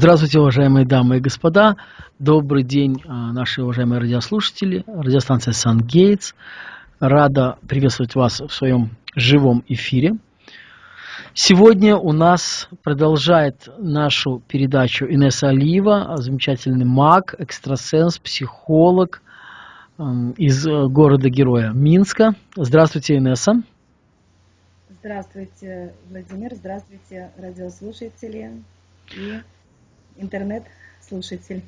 Здравствуйте, уважаемые дамы и господа. Добрый день, а, наши уважаемые радиослушатели. Радиостанция Сан Гейтс. Рада приветствовать вас в своем живом эфире. Сегодня у нас продолжает нашу передачу Инесса Алиева, замечательный маг, экстрасенс, психолог из э, города-героя Минска. Здравствуйте, Инесса. Здравствуйте, Владимир. Здравствуйте, радиослушатели и интернет-слушатель.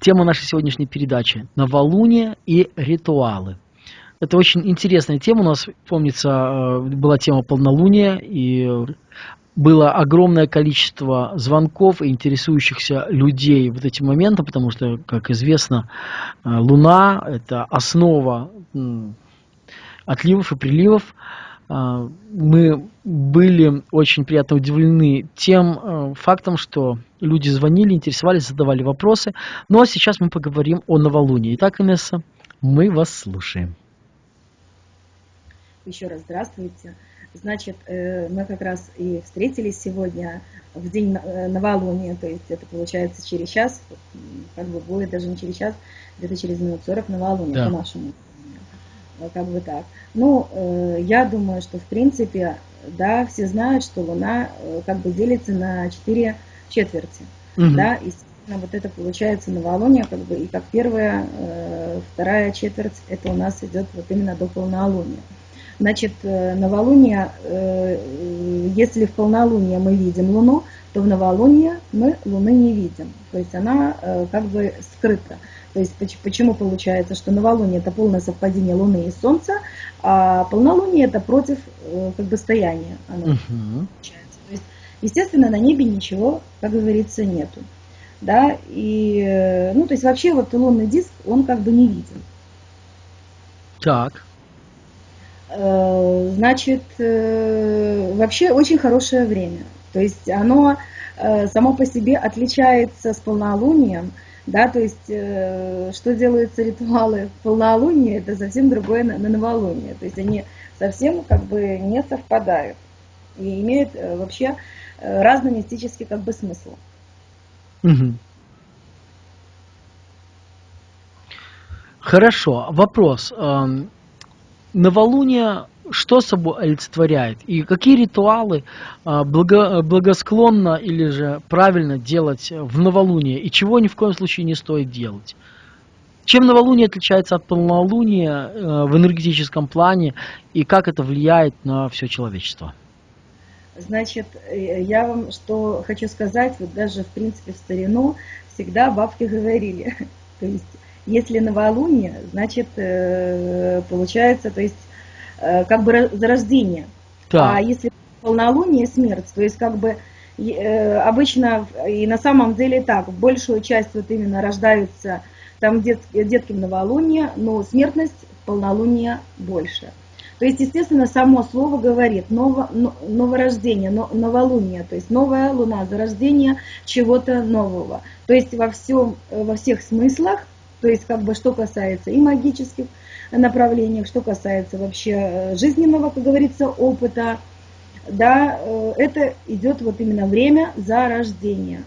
Тема нашей сегодняшней передачи – новолуние и ритуалы. Это очень интересная тема. У нас, помнится, э, была тема полнолуния, и было огромное количество звонков и интересующихся людей вот этим моментом, потому что, как известно, э, Луна – это основа отливов и приливов. А, мы были очень приятно удивлены тем э, фактом, что люди звонили, интересовались, задавали вопросы. Ну а сейчас мы поговорим о новолунии. Итак, Инесса, мы вас слушаем. Еще раз здравствуйте. Значит, э, мы как раз и встретились сегодня в день э, новолуния, то есть это получается через час, как бы будет даже не через час, где-то через минут 40 новолуния да. по-нашему. Как бы так. Ну, э, я думаю, что в принципе, да, все знают, что Луна э, как бы делится на четыре четверти, угу. да, и вот это получается новолуние, как бы, и как первая, э, вторая четверть, это у нас идет вот именно до полнолуния. Значит, новолуние, если в полнолуние мы видим Луну, то в новолуние мы Луны не видим. То есть она как бы скрыта. То есть почему получается, что новолуние это полное совпадение Луны и Солнца, а полнолуние это против э, как бы стояния. Оно угу. получается. То есть, естественно, на небе ничего, как говорится, нету. Да, и, э, ну, то есть вообще вот лунный диск, он как бы не виден. Так. Э, значит, вообще очень хорошее время. То есть оно само по себе отличается с полнолунием, да, то есть, э, что делаются ритуалы в полнолуние, это совсем другое на, на новолуние. То есть они совсем как бы не совпадают и имеют э, вообще э, разный мистический как бы смысл. Угу. Хорошо. Вопрос. Эм, новолуние что собой олицетворяет? И какие ритуалы а, благо, благосклонно или же правильно делать в новолуние? И чего ни в коем случае не стоит делать. Чем новолуние отличается от полнолуния э, в энергетическом плане? И как это влияет на все человечество? Значит, э, я вам что хочу сказать, вот даже в принципе в старину всегда бабки говорили, то есть если новолуние, значит э, получается, то есть как бы зарождение. Да. А если полнолуние смерть, то есть как бы э, обычно и на самом деле так, большую часть вот именно рождаются там дет, детки в новолуние, но смертность в полнолуние больше. То есть, естественно, само слово говорит ново, новорождение, новолуние, то есть новая луна, зарождение чего-то нового. То есть во, всем, во всех смыслах, то есть как бы что касается и магических направлениях, что касается вообще э, жизненного, как говорится, опыта, да, э, это идет вот именно время зарождения.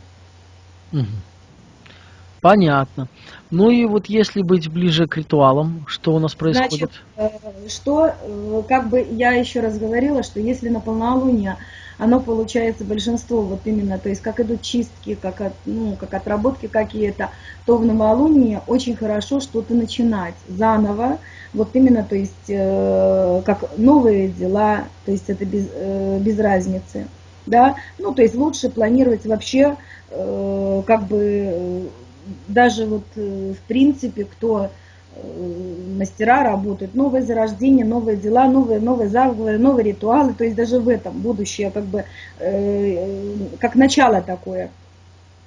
Понятно. Ну и вот если быть ближе к ритуалам, что у нас происходит? Значит, э, что, как бы я еще раз говорила, что если на полнолуние оно получается большинство вот именно, то есть как идут чистки, как, от, ну, как отработки какие-то, то в новолуние очень хорошо что-то начинать заново, вот именно, то есть э, как новые дела, то есть это без, э, без разницы, да, ну то есть лучше планировать вообще э, как бы э, даже вот э, в принципе кто Э, мастера работают, новое зарождение, новые дела, новые, новые заговоры, новые ритуалы, то есть даже в этом будущее как бы э, как начало такое.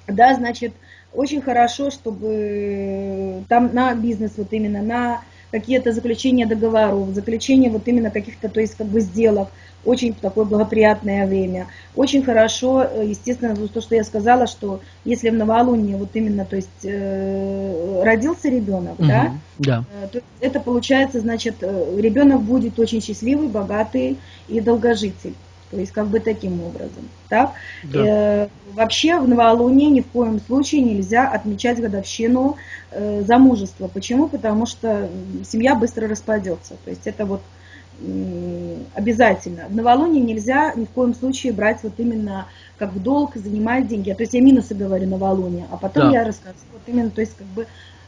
Да, значит, очень хорошо, чтобы там на бизнес вот именно, на какие-то заключения договоров, заключение вот именно каких-то, то есть как бы сделок, очень такое благоприятное время. Очень хорошо, э, естественно, то, что я сказала, что если в новолуние вот именно, то есть э, родился ребенок, угу, да, да, э, то это получается, значит, ребенок будет очень счастливый, богатый и долгожитель. То есть как бы таким образом. Так? Да. Э, вообще в новолуние ни в коем случае нельзя отмечать годовщину э, замужества. Почему? Потому что семья быстро распадется. То есть это вот м, обязательно. В новолуние нельзя ни в коем случае брать вот именно как в долг, занимать деньги. То есть я минусы говорю новолуние, а потом Да. я расскажу вот именно, то есть как бы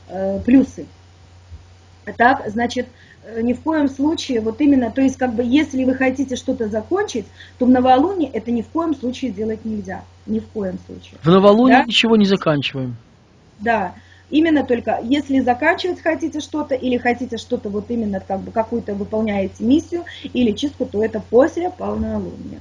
э, плюсы. Так, значит, э, ни в коем случае, вот именно, то есть как бы, если вы хотите что-то закончить, то в новолуние это ни в коем случае делать нельзя. Ни в коем случае. В новолуние Да. ничего не заканчиваем. Да, именно только если заканчивать хотите что-то или хотите что-то вот именно как бы какую-то выполняете миссию или чистку, то это после полнолуния.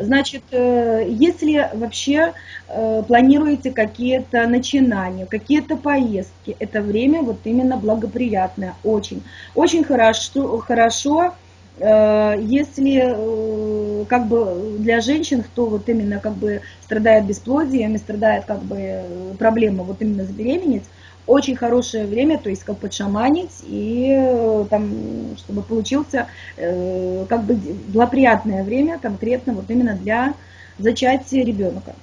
Значит, э, если вообще э, планируете какие-то начинания, какие-то поездки, это время вот именно благоприятное, очень. Очень хорошо, хорошо э, если как бы для женщин, кто вот именно как бы страдает бесплодием и страдает как бы проблема вот именно забеременеть, очень хорошее время, то есть как подшаманить и э, там, чтобы получился э, как бы благоприятное время конкретно вот именно для зачатия ребенка.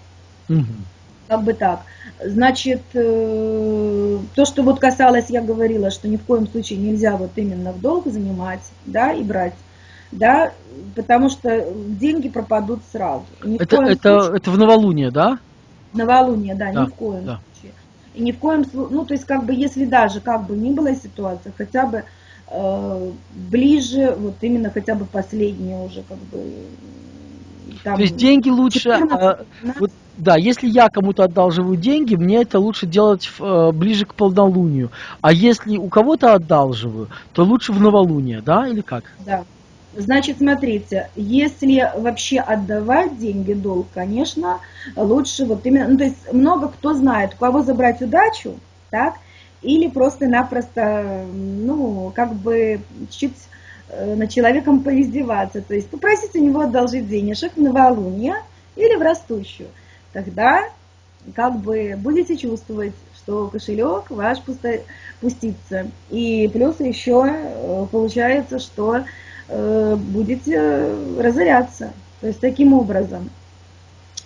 Мгм. Как бы так. Значит, э, то, что вот касалось, я говорила, что ни в коем случае нельзя вот именно в долг занимать, да, и брать, да, потому что деньги пропадут сразу. Ни Это, это, случае- это в новолуние, да? Новолуние, да, Да, ни в коем да. случае. И ни в коем случае, ну, то есть, как бы, если даже, как бы ни была ситуация, хотя бы э, ближе, вот именно хотя бы последнее уже, как бы, там, То есть деньги лучше... 14, а, 15, вот, да, если я кому-то одалживаю деньги, мне это лучше делать в, э, ближе к полнолунию. А если у кого-то одалживаю, то лучше в новолуние, да, или как? Да. Значит, смотрите, если вообще отдавать деньги долг, конечно, лучше вот именно, ну, то есть много кто знает, у кого забрать удачу, так, или просто-напросто, ну, как бы чуть э, над человеком поиздеваться, то есть попросить у него одолжить денежек в новолуние или в растущую. Тогда как бы будете чувствовать, что кошелек ваш пустится. И плюс еще э, получается, что будете разоряться. То есть таким образом.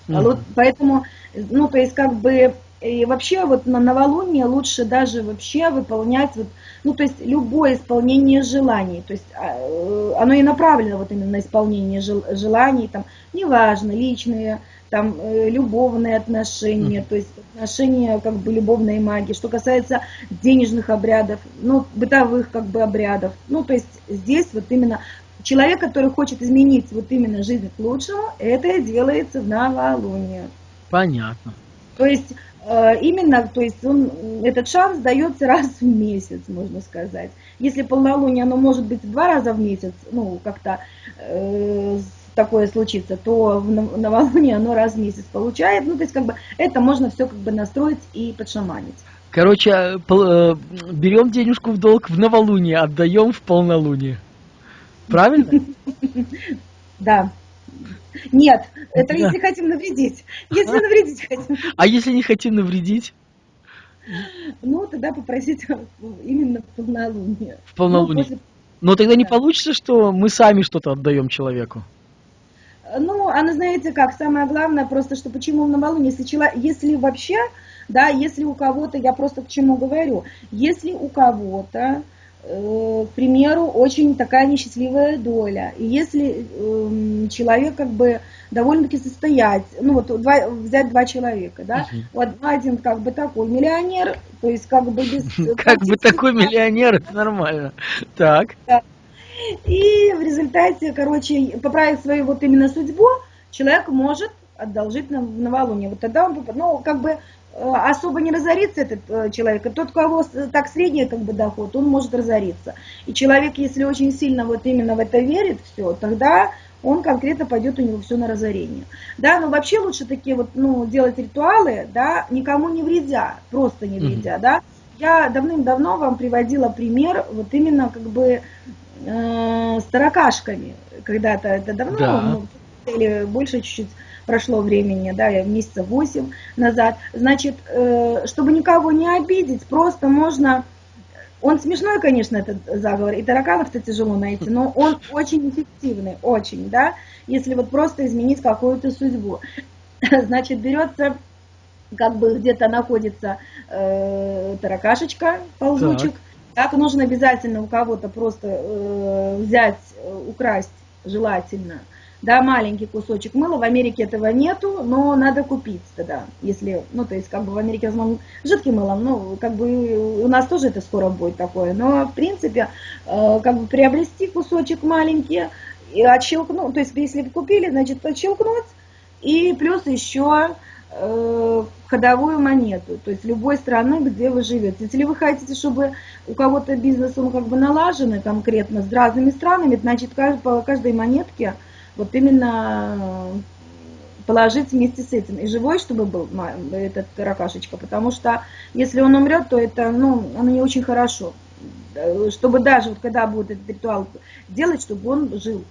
А Мгм. вот поэтому, ну, то есть как бы и вообще вот на новолуние лучше даже вообще выполнять вот, ну, то есть любое исполнение желаний, то есть а, э, оно и направлено вот именно на исполнение жел- желаний, там, неважно, личные, там, э, любовные отношения, то есть отношения как бы любовной магии, что касается денежных обрядов, ну, бытовых как бы обрядов, ну, то есть здесь вот именно человек, который хочет изменить вот именно жизнь к лучшему, это делается в новолуние. Понятно. То есть э, именно, то есть он, этот шанс дается раз в месяц, можно сказать. Если полнолуние, оно может быть два раза в месяц, ну, как-то э, такое случится, то новолуние оно раз в месяц получает. Ну, то есть, как бы, это можно все как бы настроить и подшаманить. Короче, э, э, берем денежку в долг в новолуние, отдаем в полнолуние. Правильно? Да. Нет, это если хотим навредить. Если навредить хотим, А если не хотим навредить ну, тогда попросить именно в полнолуние. в полнолуние? Ну, Но тогда не получится, что мы сами что-то отдаем человеку. Ну, она, знаете как, самое главное просто, что почему новолуние, если, чело- если вообще, да, если у кого-то, я просто к чему говорю, если у кого-то, э, к примеру, очень такая несчастливая доля, и если эм, человек как бы довольно-таки состоять, ну вот два, взять два человека, да, Мгм. вот один как бы такой миллионер, то есть как бы без... Как бы такой миллионер, это нормально. Так. И в результате, короче, поправив свою вот именно судьбу, человек может одолжить на, новолуние. Вот тогда он, ну, как бы э, особо не разорится этот э, человек. И тот, у кого так средний как бы доход, он может разориться. И человек, если очень сильно вот именно в это верит, все, тогда он конкретно пойдет у него все на разорение. Да, но вообще лучше такие вот, ну, делать ритуалы, да, никому не вредя, просто не вредя, да. Я давным-давно вам приводила пример вот именно как бы э, с таракашками. Когда-то это давно, Да. ну, или больше чуть-чуть прошло времени, да, месяца 8 назад. Значит, э, чтобы никого не обидеть, просто можно Он смешной, конечно, этот заговор, и тараканов-то тяжело найти, но он очень эффективный, очень, да, если вот просто изменить какую-то судьбу. Значит, берется, как бы где-то находится э, таракашечка, ползучек, так. так нужно обязательно у кого-то просто э, взять, э, украсть желательно, да, маленький кусочек мыла. В Америке этого нету, но надо купить тогда, если, ну, то есть, как бы в Америке в основном жидким мылом, ну, как бы у нас тоже это скоро будет такое, но, в принципе, э, как бы приобрести кусочек маленький и отщелкнуть, то есть, если вы купили, значит, отщелкнуть, и плюс еще э, ходовую монету, то есть любой страны, где вы живете. Если вы хотите, чтобы у кого-то бизнес, он как бы налаженный конкретно с разными странами, значит, по каждой монетке – вот именно э, положить вместе с этим. И живой, чтобы был этот ракашечка, потому что если он умрет, то это, ну, оно не очень хорошо. Чтобы даже, вот когда будет этот ритуал делать, чтобы он жил.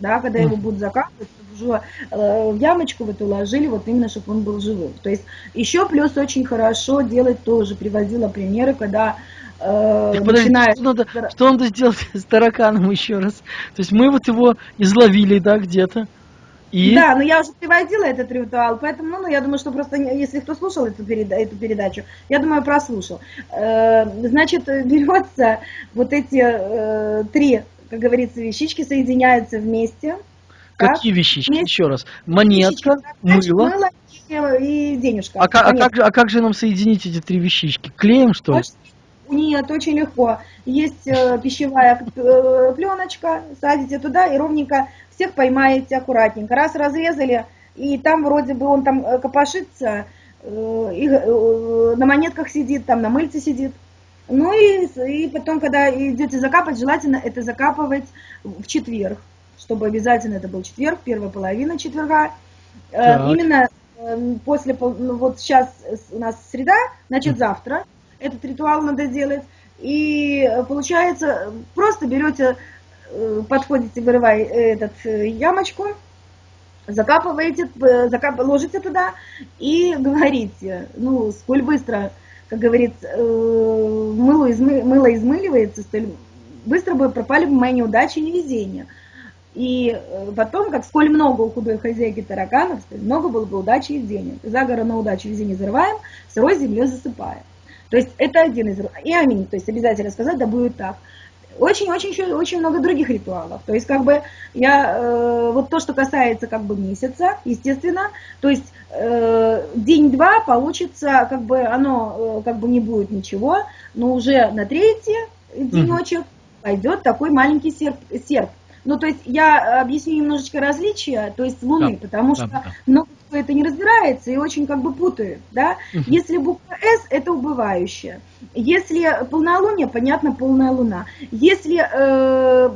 Да, когда его будут закапывать, уже э, в ямочку в эту ложили, вот именно, чтобы он был живым. То есть еще плюс очень хорошо делать тоже, приводила примеры, когда э, начинает... Что надо, что надо сделать с тараканом еще раз? То есть мы вот его изловили, да, где-то. И... Да, но я уже приводила этот ритуал, поэтому, ну, я думаю, что просто, если кто слушал эту, переда эту передачу, я думаю, прослушал. Э, значит, берется вот эти э, три, как говорится, вещички, соединяются вместе. Какие так? вещички? Вместе. Еще раз. Монетка, вещички, мыло. мыло и, денежка. А, как, а, как же, а как же нам соединить эти три вещички? Клеем, что ли? Нет, очень легко. Есть э, пищевая э, пленочка, садите туда и ровненько всех поймаете аккуратненько. Раз разрезали, и там вроде бы он там э, копошится, и на монетках сидит, там на мыльце сидит. Ну и, и потом, когда идете закапать, желательно это закапывать в четверг, чтобы обязательно это был четверг, первая половина четверга. Так. Именно после, ну, вот сейчас у нас среда, значит завтра этот ритуал надо делать. И э, получается, просто берете, э, подходите, вырывай этот э, ямочку, закапываете, закап, ложите туда и говорите, ну, сколь быстро, как говорится, мыло, измы, мыло измыливается, столь быстро бы пропали бы мои неудачи и невезения. И потом, как сколь много у худой хозяйки тараканов, столь много было бы удачи и денег. За горы на удачу везде не зарываем, сырой землей засыпаем. То есть это один из... И аминь, то есть обязательно сказать, да будет так. Очень-очень еще очень много других ритуалов. То есть как бы я... Э, вот то, что касается как бы месяца, естественно, то есть э, день-два получится, как бы оно э, как бы не будет ничего, но уже на третий денечек пойдет такой маленький серп, серп ну, то есть я объясню немножечко различия, то есть Луны, да, потому да, что да. много кто это не разбирается и очень как бы путает, да. Угу. Если буква С, это убывающая. Если полнолуние, понятно, полная Луна. Если э,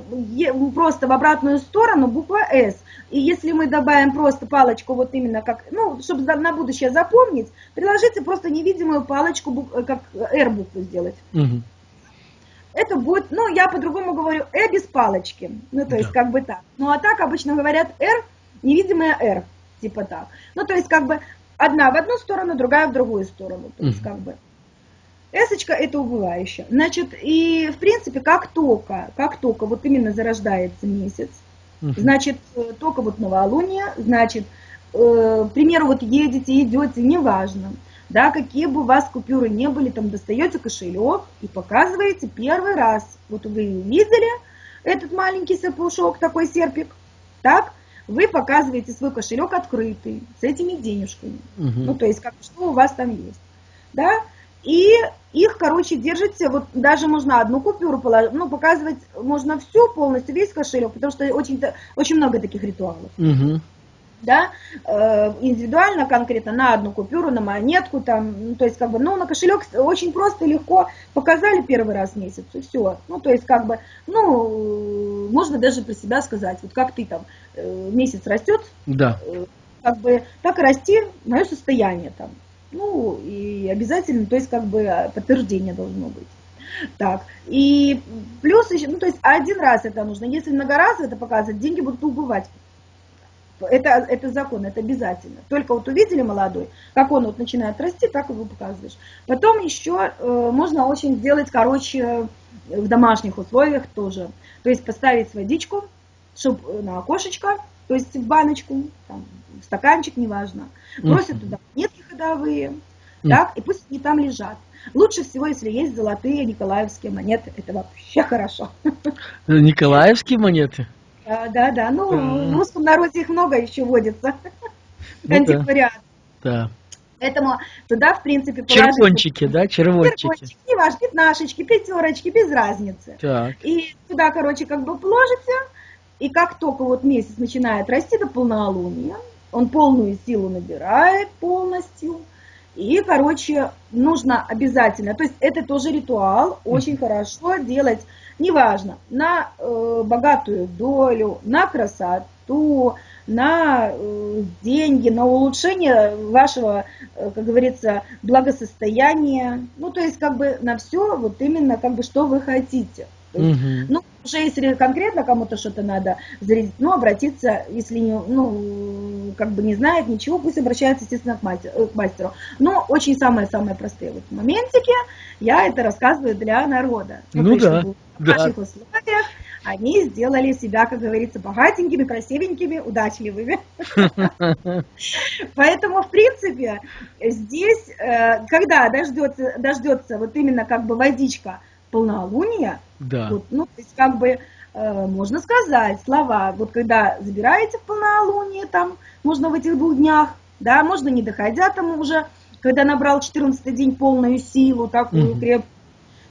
просто в обратную сторону, буква С. И если мы добавим просто палочку, вот именно как, ну, чтобы на будущее запомнить, приложите просто невидимую палочку, как R букву сделать. Угу это будет, ну, я по-другому говорю, «э» без палочки, ну, то да. есть как бы так. Ну, а так обычно говорят «р», невидимая «р», типа так. Ну, то есть как бы одна в одну сторону, другая в другую сторону, то есть как бы. Эсочка это убывающая. Значит, и в принципе, как только, как только вот именно зарождается месяц, значит, э, только вот новолуние, значит, э, к примеру, вот едете, идете, неважно, да, какие бы у вас купюры не были, там достаете кошелек и показываете первый раз. Вот вы видели этот маленький сапушок, такой серпик, так, вы показываете свой кошелек открытый, с этими денежками. Угу. Ну, то есть, как, что у вас там есть. Да, и их, короче, держите, вот даже можно одну купюру положить, ну, показывать можно всю полностью, весь кошелек, потому что очень, очень много таких ритуалов. Угу да, э, индивидуально, конкретно на одну купюру, на монетку, там, ну, то есть, как бы, ну, на кошелек очень просто, легко показали первый раз в месяц, и все. Ну, то есть, как бы, ну, можно даже про себя сказать, вот как ты там, э, месяц растет, да. Э, как бы, так и расти мое состояние там. Ну, и обязательно, то есть, как бы, подтверждение должно быть. Так, и плюс еще, ну, то есть, один раз это нужно. Если многоразово это показывать, деньги будут убывать это, это закон, это обязательно. Только вот увидели молодой, как он вот начинает расти, так его показываешь. Потом еще э, можно очень сделать, короче, в домашних условиях тоже. То есть поставить водичку, чтобы на окошечко, то есть в баночку, там, в стаканчик, неважно. Бросят туда монетки ходовые, так, и пусть они там лежат. Лучше всего, если есть золотые николаевские монеты, это вообще хорошо. Николаевские монеты? Да, да, да. Ну, в русском народе их много еще водится. Ну, Антиквариат. Да. Поэтому туда, в принципе, положить... Червончики, да? Червончики. Червончики, неважно, пятнашечки, пятерочки, без разницы. Так. И туда, короче, как бы положите, и как только вот месяц начинает расти до полнолуния, он полную силу набирает полностью, и, короче, нужно обязательно, то есть это тоже ритуал, очень хорошо делать, неважно, на э, богатую долю, на красоту, на э, деньги, на улучшение вашего, э, как говорится, благосостояния, ну, то есть как бы на все вот именно как бы что вы хотите. Есть, угу. Ну, уже если конкретно кому-то что-то надо зарядить, ну, обратиться, если не, ну, как бы не знает ничего, пусть обращается, естественно, к, мастеру. К мастеру. Но очень самые-самые простые вот моментики я это рассказываю для народа. Ну, да. В наших да. условиях они сделали себя, как говорится, богатенькими, красивенькими, удачливыми. Поэтому, в принципе, здесь, э, когда дождется, дождется вот именно как бы водичка полнолуния, да. вот, ну, то есть как бы э, можно сказать слова, вот когда забираете в полнолуние, там, можно в этих двух днях, да, можно не доходя там уже, когда набрал 14 день полную силу, такую угу. крепкую,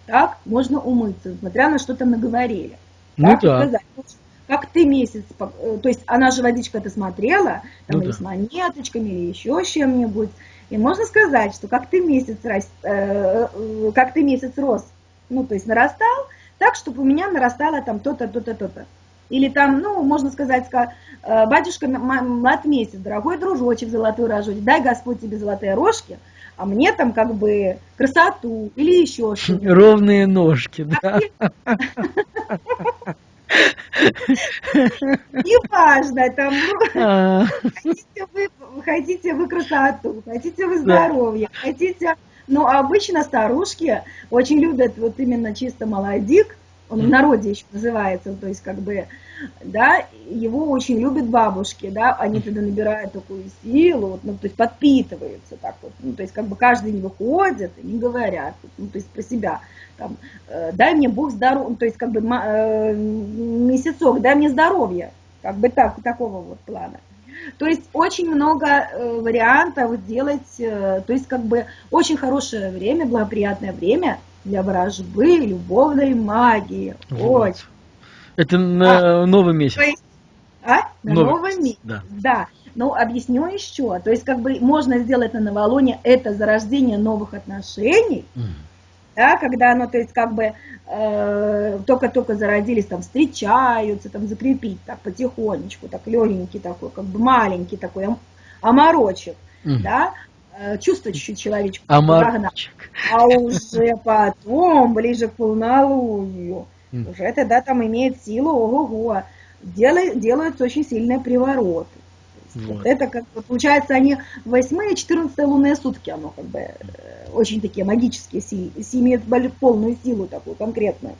так, можно умыться, смотря на что там наговорили. Ну так, да. Сказать. Как ты месяц, э, то есть она же водичка-то смотрела, там ну, или да. с монеточками, или еще с чем-нибудь, и можно сказать, что как ты месяц, рос, э, э, как ты месяц рос, ну, то есть нарастал, так, чтобы у меня нарастало там то-то, то-то, то-то. Или там, ну, можно сказать, э, батюшка млад месяц, дорогой дружочек золотой рожочек, дай Господь тебе золотые рожки, а мне там как бы красоту или еще что-то. Ровные ножки, да. Неважно, там, ну, а. хотите вы красоту, хотите вы здоровье, хотите... Ну, обычно старушки очень любят вот именно чисто молодик, он в народе еще называется, то есть как бы, да, его очень любят бабушки, да, они тогда набирают такую силу, вот, ну, то есть подпитываются так вот, ну, то есть как бы каждый не выходит и не говорят, ну, то есть про себя, там, э, дай мне Бог здоровья, то есть как бы э, месяцок, дай мне здоровье, как бы так, такого вот плана. То есть очень много э, вариантов сделать, э, то есть как бы очень хорошее время, благоприятное время для ворожбы, любовной магии. Вот. Очень. Это на а, новый месяц. Есть, а? На новый, новый месяц. Да. да. Ну, объясню еще. То есть, как бы можно сделать на новолуние это зарождение новых отношений. Mm. Да, когда оно, то есть, как бы э, только-только зародились, там, встречаются, там, закрепить так потихонечку, так, легенький такой, как бы маленький такой оморочек, mm. да, Э, чувствовать чуть-чуть человечку. А А уже потом, ближе к полнолунию, mm. уже тогда там имеет силу, ого-го, делают, делаются очень сильные привороты. Вот. Это как получается они 8 и 14 лунные сутки, оно как бы э, очень такие магические, си, имеют полную силу такую конкретную.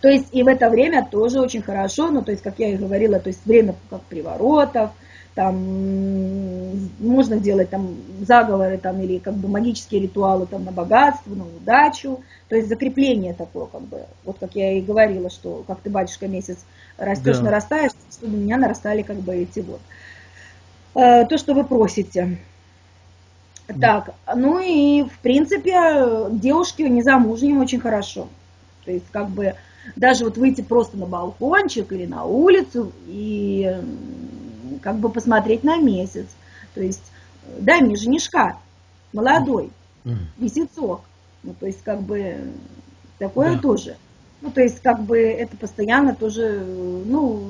То есть и в это время тоже очень хорошо, ну то есть, как я и говорила, то есть время как приворотов, там можно делать там заговоры там или как бы магические ритуалы там на богатство, на удачу, то есть закрепление такое как бы, вот как я и говорила, что как ты батюшка месяц растешь, да. нарастаешь, чтобы у меня нарастали как бы эти вот э, то, что вы просите. Так, ну и в принципе девушки незамужним очень хорошо, то есть как бы даже вот выйти просто на балкончик или на улицу и как бы посмотреть на месяц. То есть дай мне женишка, молодой, месяцок. Ну, то есть как бы такое да. тоже. Ну, то есть, как бы это постоянно тоже, ну,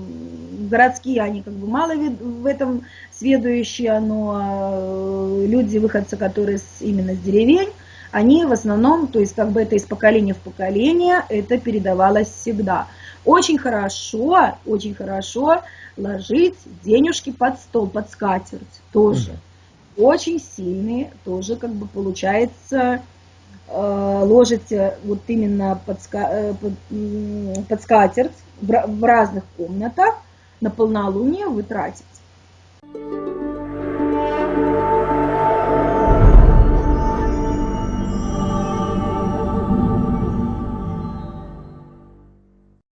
городские, они как бы мало в этом сведущие, но люди, выходцы, которые с, именно с деревень, они в основном, то есть, как бы это из поколения в поколение, это передавалось всегда. Очень хорошо, очень хорошо ложить денежки под стол, под скатерть тоже. Очень сильные, тоже как бы получается э, ложите вот именно под, э, под, под скатерть в, в разных комнатах, на полнолуние вы тратите.